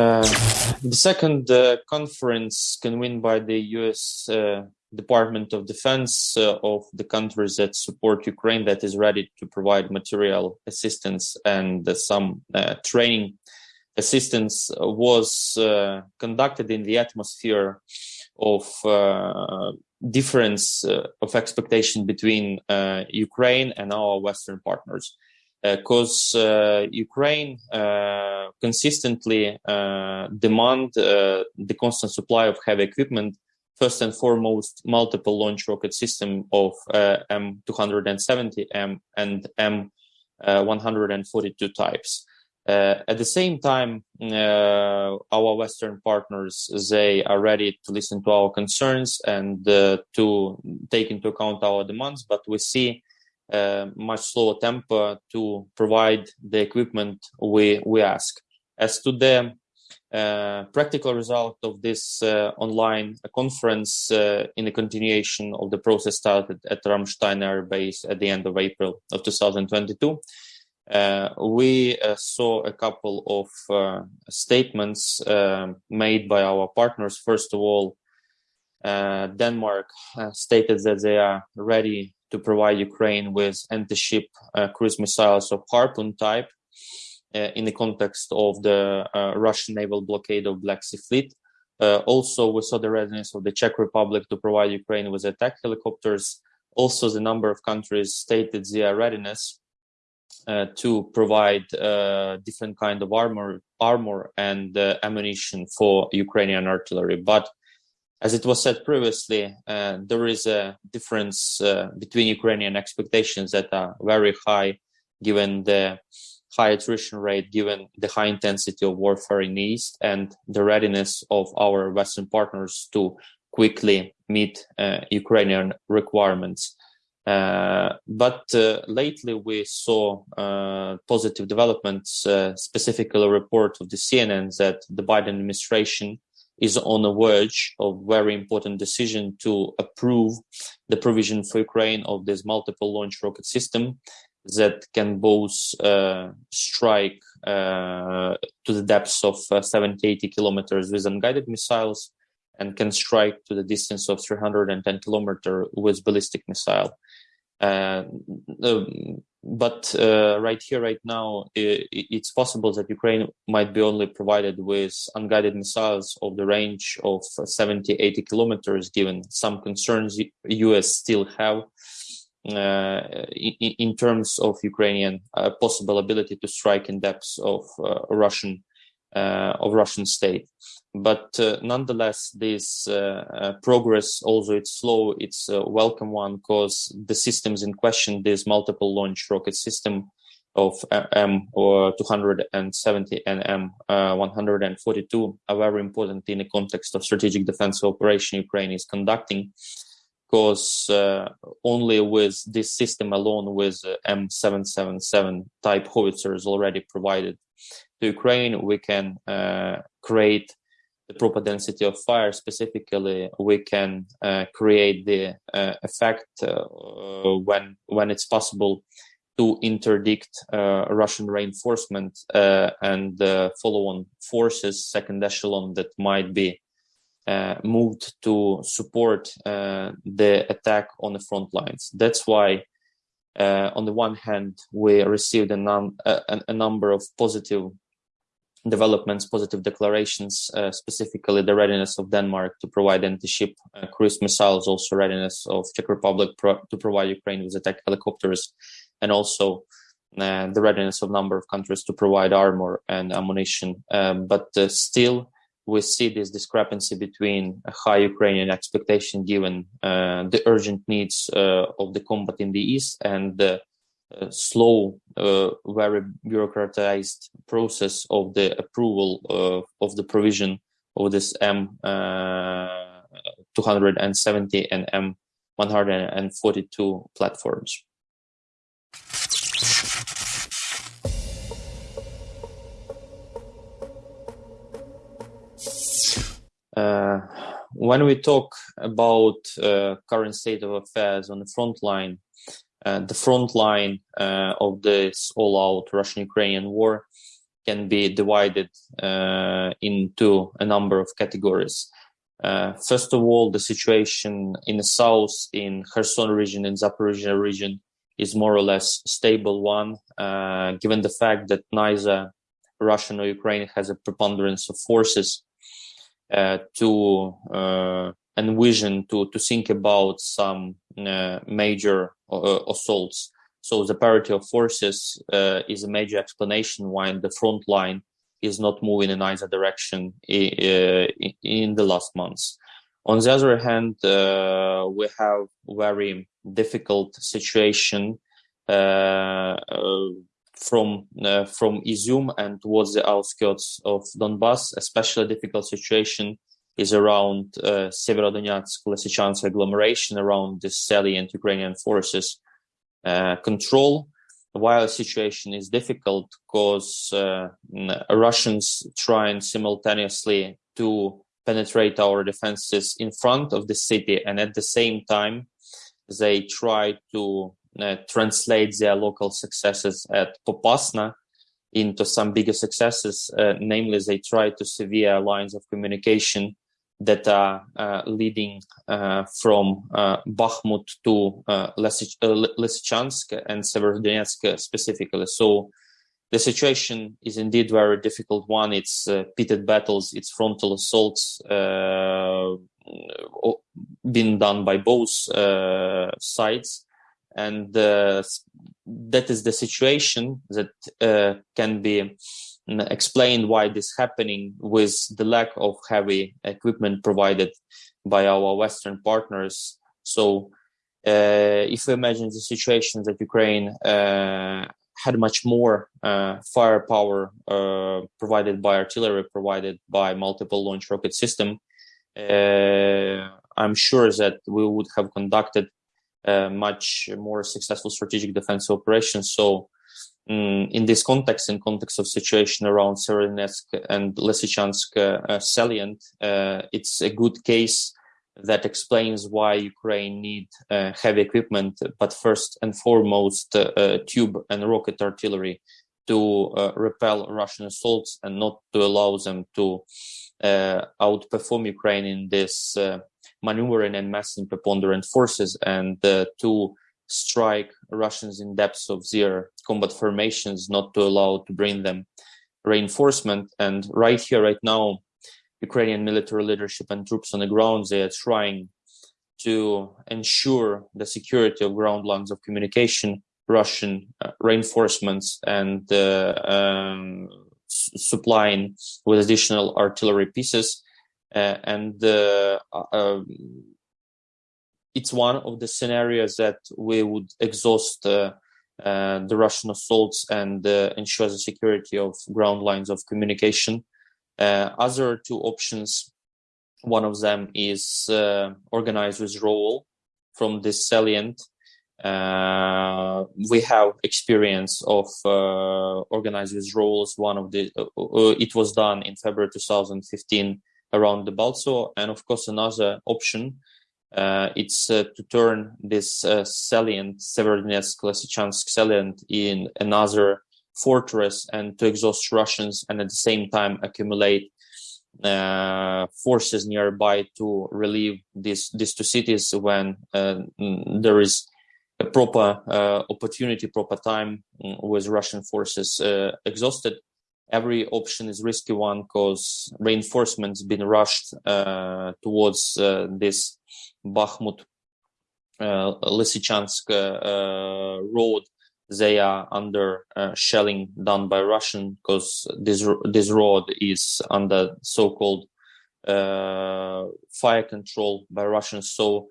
Uh, the second uh, conference convened by the U.S. Uh, Department of Defense uh, of the countries that support Ukraine that is ready to provide material assistance and some uh, training assistance was conducted in the atmosphere of difference of expectation between Ukraine and our Western partners because uh, uh, Ukraine uh, consistently demand the constant supply of heavy equipment. First and foremost, multiple launch rocket system of M270 M and M142 types. Uh, at the same time, uh, our Western partners they are ready to listen to our concerns and uh, to take into account our demands. But we see much slower tempo to provide the equipment we we ask. As to the uh, practical result of this uh, online conference uh, in the continuation of the process started at Ramstein Air Base at the end of April of 2022. Uh, we uh, saw a couple of uh, statements made by our partners. First of all, Denmark stated that they are ready to provide Ukraine with anti-ship uh, cruise missiles of Harpoon type uh, in the context of the uh, Russian naval blockade of Black Sea Fleet. also, we saw the readiness of the Czech Republic to provide Ukraine with attack helicopters. Also, the number of countries stated their readiness uh, to provide uh, different kind of armor, armor and uh, ammunition for Ukrainian artillery. But as it was said previously, uh, there is a difference uh, between Ukrainian expectations that are very high, given the high attrition rate, given the high intensity of warfare in the East, and the readiness of our Western partners to quickly meet uh, Ukrainian requirements. Uh, but uh, lately we saw uh, positive developments, specifically a report of the CNN that the Biden administration is on the verge of very important decision to approve the provision for Ukraine of this multiple launch rocket system that can both uh, strike uh, to the depths of uh, 70, 80 kilometers with unguided missiles and can strike to the distance of 310 kilometers with ballistic missile. Uh, but uh, right here, right now, it, it's possible that Ukraine might be only provided with unguided missiles of the range of 70, 80 kilometers, given some concerns US still have uh, in, in, terms of Ukrainian uh, possible ability to strike in depths of uh, Russian of Russian state. But uh, nonetheless, this uh, progress, although it's slow, it's a welcome one because the systems in question, this multiple launch rocket system of M or 270 and M 142 are very important in the context of strategic defense operation Ukraine is conducting because uh, only with this system alone with uh, M777 type howitzers already provided to Ukraine, we can uh, create the proper density of fire. Specifically, we can uh, create the uh, effect uh, when when it's possible to interdict uh, Russian reinforcement uh, and follow-on forces, second echelon that might be moved to support the attack on the front lines. That's why uh, on the one hand, we received a, num- a, a, number of positive developments, positive declarations, uh, specifically the readiness of Denmark to provide anti-ship uh, cruise missiles, also readiness of Czech Republic pro- to provide Ukraine with attack helicopters, and also uh, the readiness of a number of countries to provide armor and ammunition. Um, but uh, still, we see this discrepancy between a high Ukrainian expectation given uh, the urgent needs uh, of the combat in the east and the slow, uh, very bureaucratized process of the approval of the provision of this M uh, 270 and M 142 platforms. Uh, when we talk about uh, current state of affairs on the front line, uh, the front line uh, of this all-out Russian-Ukrainian war can be divided uh, into a number of categories. Uh, first of all, the situation in the south, in Kherson region and Zaporizhia region, is more or less stable one, uh, given the fact that neither Russian or Ukraine has a preponderance of forces uh, to uh, envision to to think about some uh, major uh, assaults. So the parity of forces uh, is a major explanation why the front line is not moving in either direction in the last months. On the other hand, uh, we have very difficult situation uh, uh, from from Izium and towards the outskirts of Donbass. Especially difficult situation is around uh, Severodonetsk, Lysychansk agglomeration, around the salient Ukrainian forces uh, control while the situation is difficult because uh, Russians trying simultaneously to penetrate our defenses in front of the city and at the same time they try to uh, translate their local successes at Popasna into some bigger successes. Uh, namely, they try to severe lines of communication that are uh, leading uh, from uh, Bakhmut to uh, Lysychansk and Severodonetsk specifically. So the situation is indeed very difficult one. It's uh, pitted battles, it's frontal assaults uh, being done by both sides. And that is the situation that can be explain why this happening with the lack of heavy equipment provided by our Western partners. So uh, if we imagine the situation that Ukraine uh, had much more uh, firepower uh, provided by artillery, provided by multiple launch rocket system, uh, I'm sure that we would have conducted uh, much more successful strategic defense operations. So um, in this context, in context of situation around Severodonetsk and Lysychansk uh, salient, uh, it's a good case that explains why Ukraine need uh, heavy equipment, but first and foremost, uh, uh, tube and rocket artillery to uh, repel Russian assaults and not to allow them to outperform Ukraine in this maneuvering and massing preponderant forces and to strike Russians in depths of their combat formations, not to allow to bring them reinforcement. And right here, right now, Ukrainian military leadership and troops on the ground, they are trying to ensure the security of ground lines of communication, Russian uh, reinforcements, and uh, um, supplying with additional artillery pieces. Uh, and uh, uh, it's one of the scenarios that we would exhaust uh, uh, the Russian assaults and uh, ensure the security of ground lines of communication. Uh, other two options, one of them is uh, organized withdrawal from this salient. Uh, we have experience of organized withdrawals. One of the it was done in February 2015 around Debaltseve, and of course another option it's uh, to turn this uh, salient, Severodonetsk, Lysychansk salient in another fortress and to exhaust Russians and at the same time accumulate uh, forces nearby to relieve these these two cities when uh, there is a proper uh, opportunity, proper time mm, with Russian forces exhausted. Every option is risky one because reinforcements been rushed towards this Bakhmut, uh, Lysychansk uh, road, they are under uh, shelling done by Russian because this this road is under so-called uh, fire control by Russians. So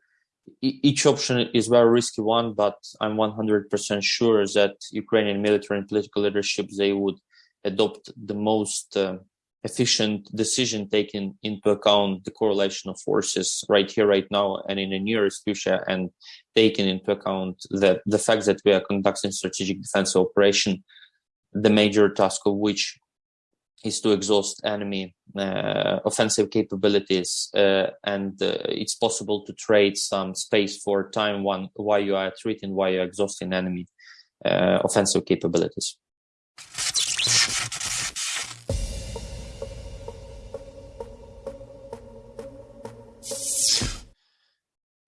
each option is very risky one, but I'm 100% sure that Ukrainian military and political leadership they would adopt the most uh, efficient decision taking into account the correlation of forces right here, right now, and in the nearest future, and taking into account that the fact that we are conducting strategic defense operation, the major task of which is to exhaust enemy uh, offensive capabilities, uh, and uh, it's possible to trade some space for time one while you are treating, while you're exhausting enemy uh, offensive capabilities.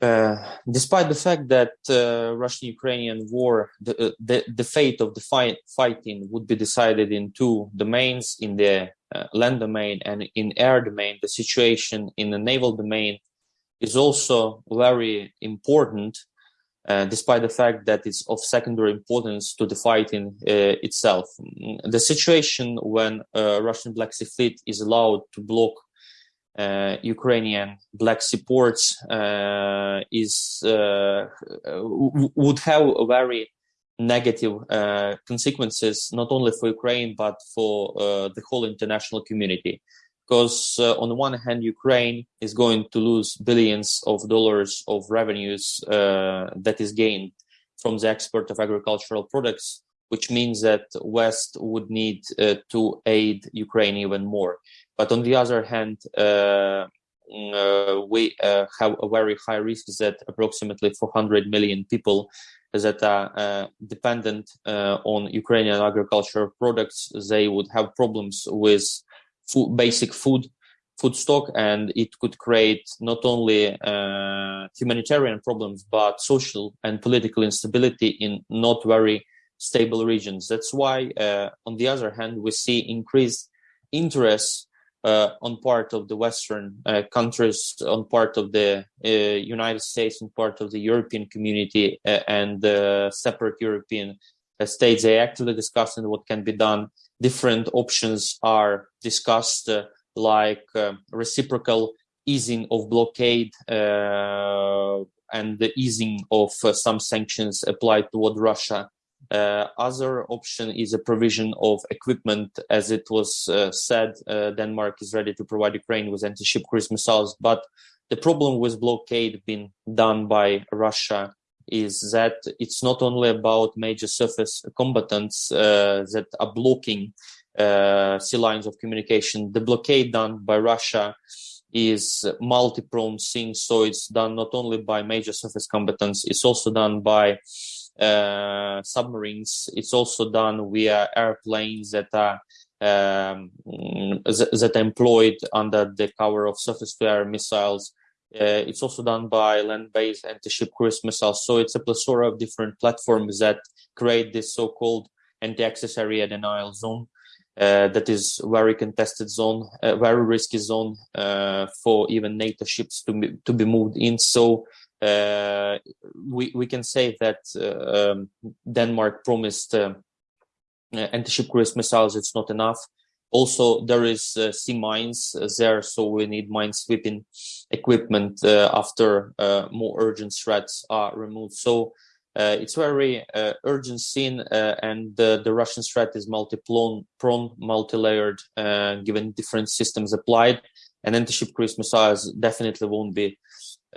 Uh, despite the fact that uh, Russian-Ukrainian war, the, uh, the, the fate of the fight, fighting would be decided in two domains, in the uh, land domain and in air domain, the situation in the naval domain is also very important, uh, despite the fact that it's of secondary importance to the fighting itself. The situation when Russian Black Sea Fleet is allowed to block uh, Ukrainian Black Sea ports uh, is uh, would have a very negative uh, consequences not only for Ukraine but for uh, the whole international community. Because uh, on the one hand, Ukraine is going to lose billions of dollars of revenues that is gained from the export of agricultural products, which means that West would need to aid Ukraine even more. But on the other hand, uh, mm, uh, we uh, have a very high risk that approximately 400 million people that are uh, dependent uh, on Ukrainian agricultural products, they would have problems with food, basic food, food stock, and it could create not only uh, humanitarian problems but social and political instability in not very stable regions. That's why, on the other hand, we see increased interest uh, on part of the Western uh, countries, on part of the uh, United States, and part of the European community, uh, and separate European uh, states. They actively discussing what can be done. Different options are discussed, uh, like reciprocal easing of blockade and the easing of some sanctions applied toward Russia uh, other option is a provision of equipment. As it was uh, said, uh, Denmark is ready to provide Ukraine with anti-ship cruise missiles. But the problem with blockade being done by Russia is that it's not only about major surface combatants uh, that are blocking uh, sea lines of communication. The blockade done by Russia is multi-pronged thing, so it's done not only by major surface combatants, it's also done by submarines. It's also done via airplanes that are um, that are employed under the cover of surface-to-air missiles. Uh, it's also done by land-based anti-ship cruise missiles. So it's a plethora of different platforms that create this so-called anti-access area denial zone. Uh, that is very contested zone, a very risky zone uh, for even NATO ships to be, to be moved in. So uh, we we can say that uh, um, Denmark promised uh, anti-ship cruise missiles. It's not enough. Also, there is uh, sea mines there, so we need mine sweeping equipment uh, after uh, more urgent threats are removed. So it's very urgent scene, and the Russian threat is multi-pronged, multi-layered, given different systems applied. And anti-ship cruise missiles definitely won't be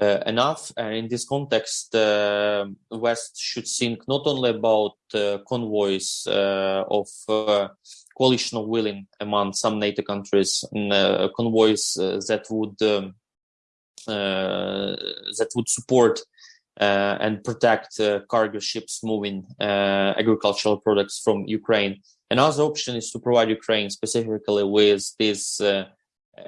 uh, enough. And in this context, uh, West should think not only about uh, convoys uh, of uh, coalition of willing among some NATO countries, uh, convoys that would um, that would support and protect cargo ships moving agricultural products from Ukraine. Another option is to provide Ukraine specifically with these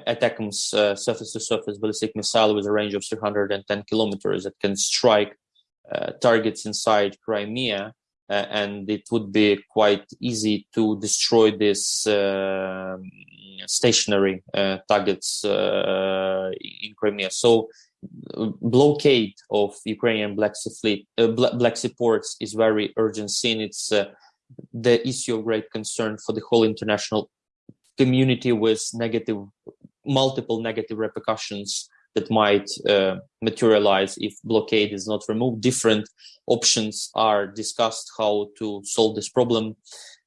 ATACMS uh, surface-to-surface ballistic missile with a range of 310 kilometers that can strike uh, targets inside Crimea, uh, and it would be quite easy to destroy these um, stationary uh, targets uh, in Crimea. So, blockade of Ukrainian Black Sea fleet, uh, Black Sea ports is very urgent scene. It's the issue of great concern for the whole international community with negative multiple negative repercussions that might uh, materialize if blockade is not removed. Different options are discussed how to solve this problem.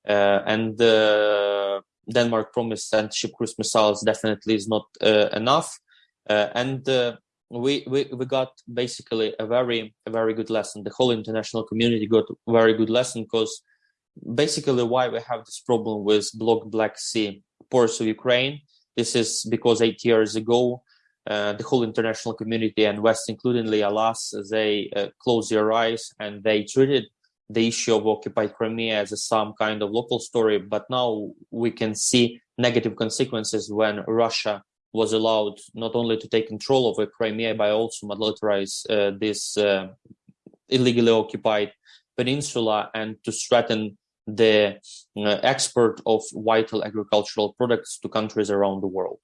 Uh, and uh, Denmark promised anti-ship cruise missiles definitely is not uh, enough. Uh, and uh, we, we we got basically a very a very good lesson. The whole international community got a very good lesson because basically why we have this problem with blocked Black Sea Ports of Ukraine. This is because eight years ago, uh, the whole international community and West, includingly, alas, they uh, closed their eyes and they treated the issue of occupied Crimea as some kind of local story. But now we can see negative consequences when Russia was allowed not only to take control over Crimea, but also militarize uh, this uh, illegally occupied peninsula and to threaten the export of vital agricultural products to countries around the world.